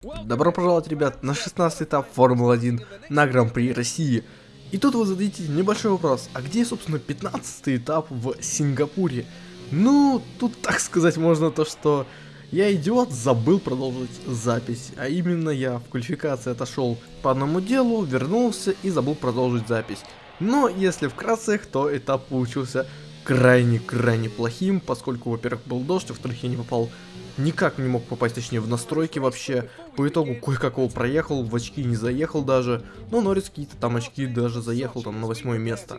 Добро пожаловать, ребят, на 16 этап Формулы-1 на Гран-при России. И тут вы зададите небольшой вопрос, а где, собственно, 15 этап в Сингапуре? Ну, тут так сказать можно то, что я идиот, забыл продолжить запись, а именно я в квалификации отошел по одному делу, вернулся и забыл продолжить запись. Но если вкратце, то этап получился крайне-крайне плохим, поскольку, во-первых, был дождь, во-вторых, я не попал никак не мог попасть, точнее, в настройки вообще. По итогу кое-как его проехал, в очки не заехал даже. Но Норрис какие-то там очки даже заехал там на восьмое место.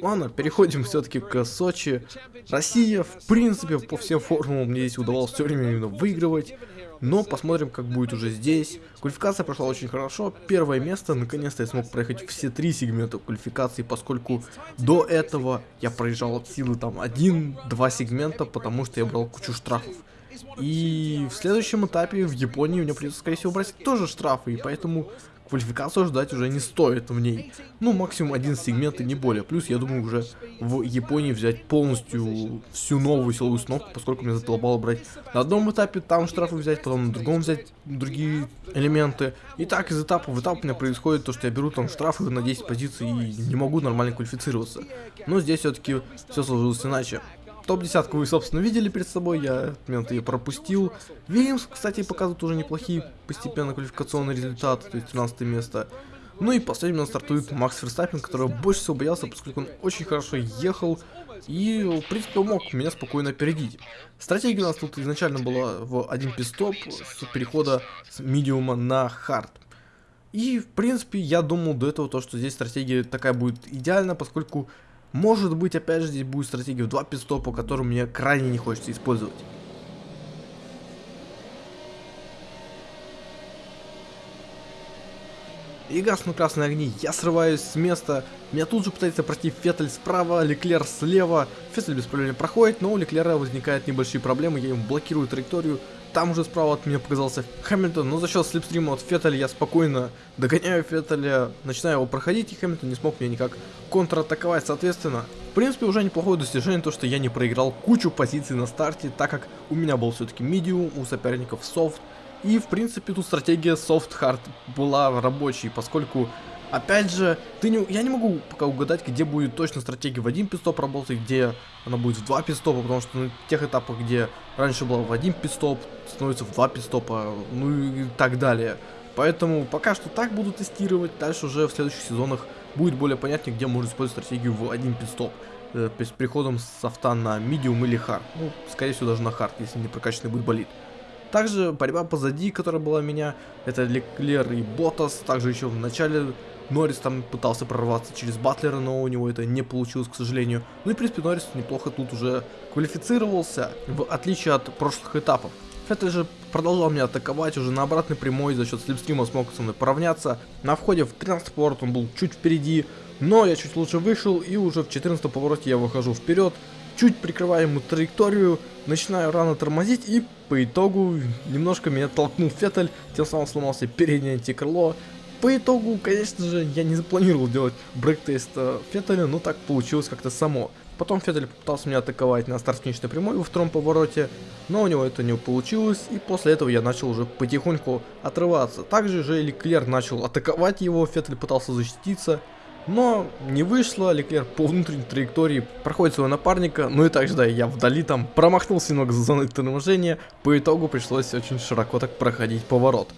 Ладно, переходим все-таки к Сочи. Россия, в принципе, по всем формулам мне здесь удавалось все время именно выигрывать. Но посмотрим, как будет уже здесь. Квалификация прошла очень хорошо. Первое место, наконец-то я смог проехать все три сегмента квалификации, поскольку до этого я проезжал от силы там один-два сегмента, потому что я брал кучу штрафов. И в следующем этапе в Японии мне придется, скорее всего, брать тоже штрафы, и поэтому квалификацию ждать уже не стоит в ней. Ну, максимум один сегмент и не более. Плюс, я думаю, уже в Японии взять полностью всю новую силовую установку, поскольку мне задолбало брать на одном этапе там штрафы взять, потом на другом взять другие элементы. И так из этапа в этап у меня происходит то, что я беру там штрафы на 10 позиций и не могу нормально квалифицироваться. Но здесь все-таки все сложилось иначе. Топ-десятку вы, собственно, видели перед собой, я момент ее пропустил. Вильямс, кстати, показывает уже неплохие постепенно квалификационные результаты, то есть 13 место. Ну и последним у нас стартует Макс Ферстаппин, которого больше всего боялся, поскольку он очень хорошо ехал и, в принципе, мог меня спокойно опередить. Стратегия у нас тут изначально была в один пистоп с перехода с медиума на хард. И, в принципе, я думал до этого, то, что здесь стратегия такая будет идеальна, поскольку может быть, опять же, здесь будет стратегия в два пистопа, которую мне крайне не хочется использовать. И гаснут красные огни, я срываюсь с места, меня тут же пытается пройти Феттель справа, Леклер слева, Феттель без проблем проходит, но у Леклера возникают небольшие проблемы, я ему блокирую траекторию, там уже справа от меня показался Хэмилтон, но за счет слепстрима от Феттеля я спокойно догоняю Феттеля, начинаю его проходить, и Хэмилтон не смог меня никак контратаковать, соответственно. В принципе, уже неплохое достижение, то что я не проиграл кучу позиций на старте, так как у меня был все-таки медиум, у соперников софт, и в принципе тут стратегия soft-hard была рабочей, поскольку Опять же, ты не, я не могу пока угадать, где будет точно стратегия в один пистоп работать, где она будет в два пистопа, потому что на тех этапах, где раньше была в один пистоп, становится в два пит-стопа, ну и так далее. Поэтому пока что так буду тестировать, дальше уже в следующих сезонах будет более понятнее, где можно использовать стратегию в один пит-стоп. Э, с приходом софта на medium или hard. Ну, скорее всего, даже на hard, если не прокачанный будет болид. Также борьба позади, которая была у меня, это Леклер и Ботас. Также еще в начале Норрис там пытался прорваться через Батлера, но у него это не получилось, к сожалению. Ну и, в принципе, Норрис неплохо тут уже квалифицировался, в отличие от прошлых этапов. Феттель же продолжал меня атаковать уже на обратной прямой, за счет слепстрима смог со мной поравняться. На входе в 13 поворот он был чуть впереди, но я чуть лучше вышел и уже в 14 повороте я выхожу вперед. Чуть прикрываю ему траекторию, начинаю рано тормозить и по итогу немножко меня толкнул Феттель, тем самым сломался переднее антикрыло. По итогу, конечно же, я не запланировал делать брейк-тест э, Феттеля, но так получилось как-то само. Потом Феттель попытался меня атаковать на старт-финишной прямой во втором повороте, но у него это не получилось, и после этого я начал уже потихоньку отрываться. Также же Леклер начал атаковать его, Феттель пытался защититься, но не вышло, Леклер по внутренней траектории проходит своего напарника, ну и также, да, я вдали там промахнулся немного за зоной торможения, по итогу пришлось очень широко так проходить поворот.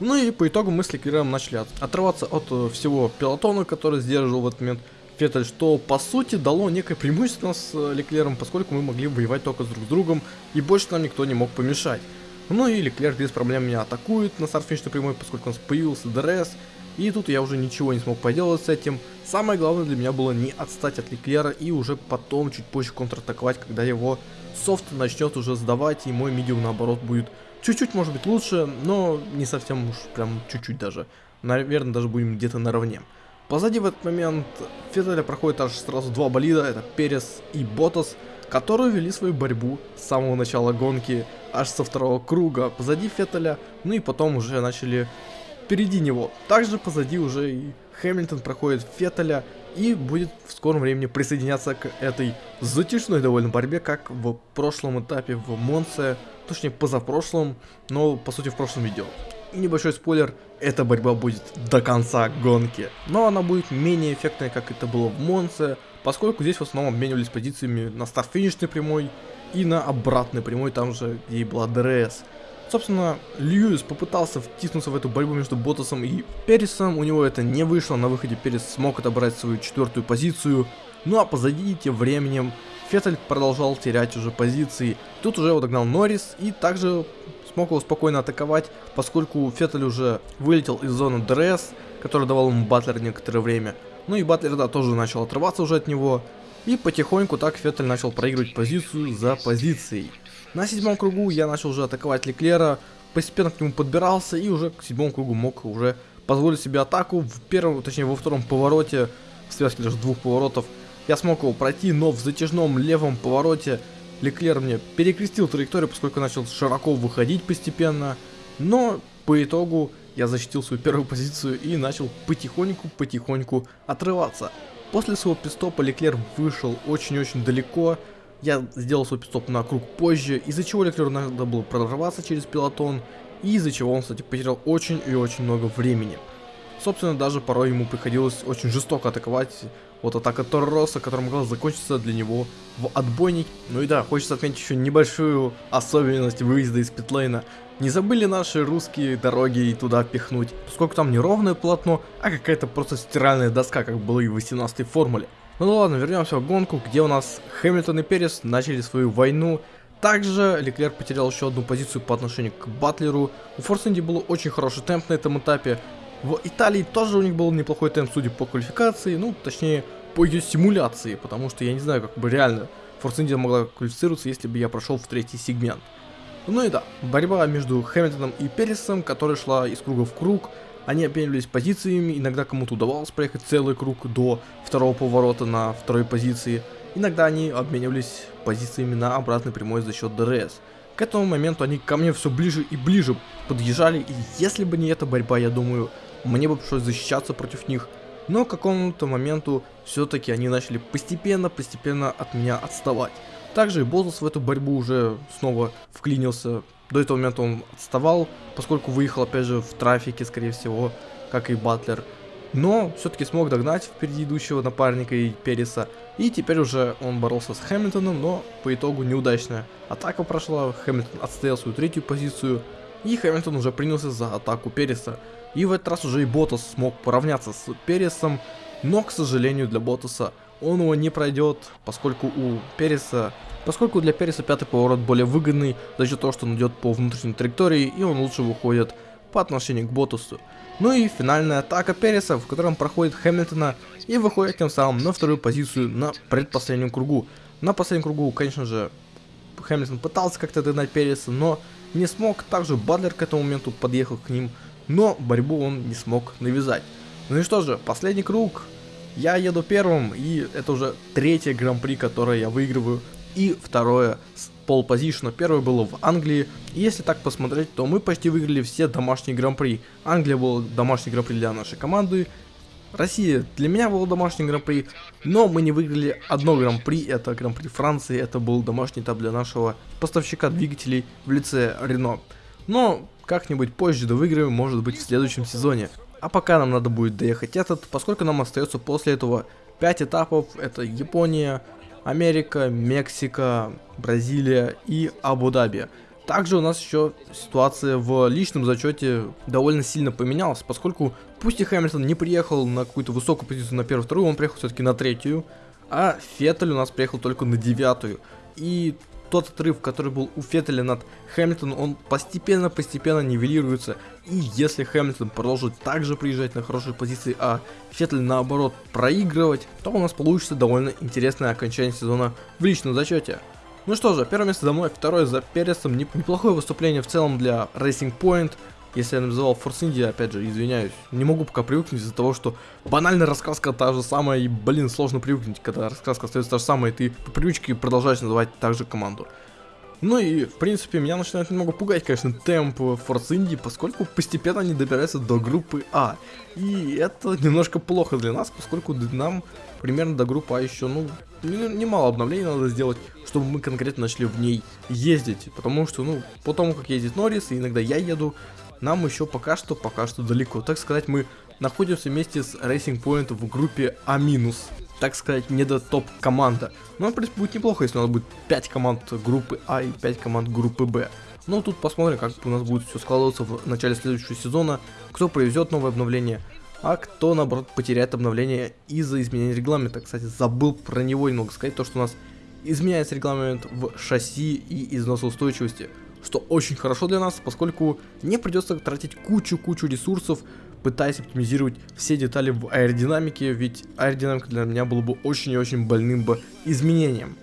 Ну и по итогу мы с Леклером начали от, отрываться от э, всего пилотона, который сдерживал в этот момент Феттель, что по сути дало некое преимущество с э, Леклером, поскольку мы могли воевать только с друг другом, и больше нам никто не мог помешать. Ну и Леклер без проблем меня атакует на старт-финишной прямой, поскольку у нас появился DRS, и тут я уже ничего не смог поделать с этим. Самое главное для меня было не отстать от Леклера и уже потом, чуть позже контратаковать, когда его софт начнет уже сдавать, и мой medium наоборот будет Чуть-чуть может быть лучше, но не совсем уж прям чуть-чуть даже. Наверное, даже будем где-то наравне. Позади в этот момент Феттеля проходит аж сразу два болида, это Перес и Ботас, которые вели свою борьбу с самого начала гонки, аж со второго круга позади Феттеля, ну и потом уже начали впереди него. Также позади уже и Хэмилтон проходит Феттеля и будет в скором времени присоединяться к этой затяжной довольно борьбе, как в прошлом этапе в Монце точнее позапрошлом, но по сути в прошлом видео. небольшой спойлер, эта борьба будет до конца гонки. Но она будет менее эффектной, как это было в Монце, поскольку здесь в основном обменивались позициями на старт-финишной прямой и на обратной прямой, там же, где и была DRS. Собственно, Льюис попытался втиснуться в эту борьбу между Ботасом и Пересом, у него это не вышло, на выходе Перес смог отобрать свою четвертую позицию, ну а позади тем временем Феттель продолжал терять уже позиции. Тут уже его догнал Норрис и также смог его спокойно атаковать, поскольку Феттель уже вылетел из зоны DRS, который давал ему Батлер некоторое время. Ну и Батлер, да, тоже начал отрываться уже от него. И потихоньку так Феттель начал проигрывать позицию за позицией. На седьмом кругу я начал уже атаковать Леклера, постепенно к нему подбирался и уже к седьмому кругу мог уже позволить себе атаку. В первом, точнее во втором повороте, в связке даже двух поворотов, я смог его пройти, но в затяжном левом повороте Леклер мне перекрестил траекторию, поскольку начал широко выходить постепенно. Но по итогу я защитил свою первую позицию и начал потихоньку-потихоньку отрываться. После своего пистопа Леклер вышел очень-очень далеко. Я сделал свой пистоп на круг позже, из-за чего Леклеру надо было прорваться через пилотон, и из-за чего он, кстати, потерял очень и очень много времени. Собственно, даже порой ему приходилось очень жестоко атаковать. Вот атака Торроса, которая могла закончиться для него в отбойник. Ну и да, хочется отметить еще небольшую особенность выезда из питлейна. Не забыли наши русские дороги и туда пихнуть, поскольку там не ровное полотно, а какая-то просто стиральная доска, как было и в 18 формуле. Ну ладно, вернемся в гонку, где у нас Хэмилтон и Перес начали свою войну. Также Леклер потерял еще одну позицию по отношению к Батлеру. У Force India был очень хороший темп на этом этапе. В Италии тоже у них был неплохой темп, судя по квалификации, ну, точнее, по ее симуляции, потому что я не знаю, как бы реально Force India могла квалифицироваться, если бы я прошел в третий сегмент. Ну и да, борьба между Хэмилтоном и Пересом, которая шла из круга в круг, они обменивались позициями, иногда кому-то удавалось проехать целый круг до второго поворота на второй позиции, иногда они обменивались позициями на обратной прямой за счет DRS. К этому моменту они ко мне все ближе и ближе подъезжали, и если бы не эта борьба, я думаю, мне бы пришлось защищаться против них, но к какому-то моменту все-таки они начали постепенно-постепенно от меня отставать. Также и Ботас в эту борьбу уже снова вклинился. До этого момента он отставал, поскольку выехал опять же в трафике, скорее всего, как и Батлер. Но все-таки смог догнать впереди идущего напарника и Переса. И теперь уже он боролся с Хэмилтоном, но по итогу неудачная атака прошла. Хэмилтон отстоял свою третью позицию. И Хэмилтон уже принялся за атаку Переса. И в этот раз уже и Ботас смог поравняться с Пересом, но, к сожалению, для Ботаса он его не пройдет, поскольку у Переса, поскольку для Переса пятый поворот более выгодный за счет того, что он идет по внутренней траектории и он лучше выходит по отношению к Ботасу. Ну и финальная атака Переса, в котором проходит Хэмилтона и выходит тем самым на вторую позицию на предпоследнем кругу. На последнем кругу, конечно же, Хэмилтон пытался как-то догнать Переса, но не смог. Также Бадлер к этому моменту подъехал к ним но борьбу он не смог навязать. Ну и что же, последний круг. Я еду первым, и это уже третье гран-при, которое я выигрываю, и второе с пол позишна. Первое было в Англии, и если так посмотреть, то мы почти выиграли все домашние гран-при. Англия был домашний гран-при для нашей команды, Россия для меня был домашний гран-при, но мы не выиграли одно гран-при, это гран-при Франции, это был домашний этап для нашего поставщика двигателей в лице Рено. Но как-нибудь позже довыиграем, может быть в следующем сезоне. А пока нам надо будет доехать этот, поскольку нам остается после этого 5 этапов. Это Япония, Америка, Мексика, Бразилия и Абу-Даби. Также у нас еще ситуация в личном зачете довольно сильно поменялась, поскольку пусть и Хэмилтон не приехал на какую-то высокую позицию на первую-вторую, он приехал все-таки на третью, а Феттель у нас приехал только на девятую. И тот отрыв, который был у Феттеля над Хэмилтоном, он постепенно-постепенно нивелируется. И если Хэмилтон продолжит также приезжать на хорошие позиции, а Феттель наоборот проигрывать, то у нас получится довольно интересное окончание сезона в личном зачете. Ну что же, первое место за мной, второе за Пересом. Неплохое выступление в целом для Racing Point. Если я называл Force India, опять же, извиняюсь, не могу пока привыкнуть из-за того, что банальная рассказка та же самая, и, блин, сложно привыкнуть, когда рассказка остается та же самая, и ты по привычке продолжаешь называть также команду. Ну и, в принципе, меня начинает немного пугать, конечно, темп Force Indy, поскольку постепенно они добираются до группы А. И это немножко плохо для нас, поскольку нам примерно до группы А еще, ну, немало обновлений надо сделать, чтобы мы конкретно начали в ней ездить. Потому что, ну, по тому, как ездит Норрис, и иногда я еду, нам еще пока что, пока что далеко. Так сказать, мы находимся вместе с Racing Point в группе А-. Так сказать, не до топ-команда. Но, в принципе, будет неплохо, если у нас будет 5 команд группы А и 5 команд группы Б. Но тут посмотрим, как у нас будет все складываться в начале следующего сезона, кто привезет новое обновление, а кто, наоборот, потеряет обновление из-за изменения регламента. Кстати, забыл про него немного сказать, то, что у нас изменяется регламент в шасси и износоустойчивости, что очень хорошо для нас, поскольку не придется тратить кучу-кучу ресурсов, пытаясь оптимизировать все детали в аэродинамике, ведь аэродинамика для меня было бы очень и очень больным бы изменением.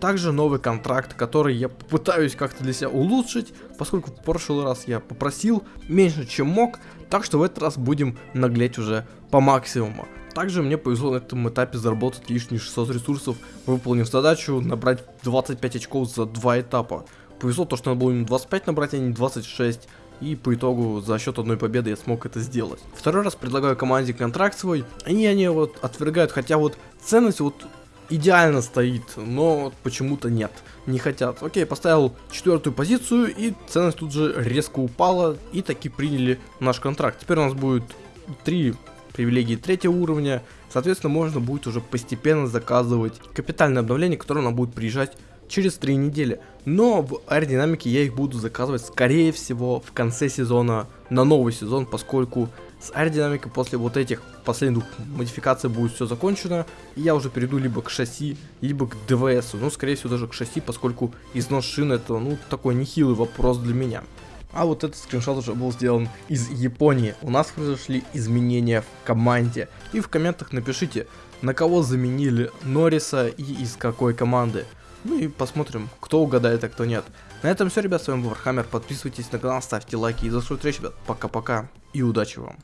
Также новый контракт, который я попытаюсь как-то для себя улучшить, поскольку в прошлый раз я попросил меньше, чем мог, так что в этот раз будем наглеть уже по максимуму. Также мне повезло на этом этапе заработать лишние 600 ресурсов, выполнив задачу набрать 25 очков за два этапа. Повезло то, что надо было именно 25 набрать, а не 26, и по итогу за счет одной победы я смог это сделать. Второй раз предлагаю команде контракт свой, и они вот отвергают, хотя вот ценность вот идеально стоит, но почему-то нет, не хотят. Окей, поставил четвертую позицию, и ценность тут же резко упала, и таки приняли наш контракт. Теперь у нас будет три привилегии третьего уровня, соответственно, можно будет уже постепенно заказывать капитальное обновление, которое нам будет приезжать через 3 недели. Но в аэродинамике я их буду заказывать, скорее всего, в конце сезона на новый сезон, поскольку с аэродинамикой после вот этих последних модификаций будет все закончено, и я уже перейду либо к шасси, либо к ДВС, ну, скорее всего, даже к шасси, поскольку износ шин это, ну, такой нехилый вопрос для меня. А вот этот скриншот уже был сделан из Японии. У нас произошли изменения в команде. И в комментах напишите, на кого заменили Норриса и из какой команды. Ну и посмотрим, кто угадает, а кто нет. На этом все, ребят, с вами был Вархаммер. Подписывайтесь на канал, ставьте лайки и за свою встречу, ребят. Пока-пока и удачи вам.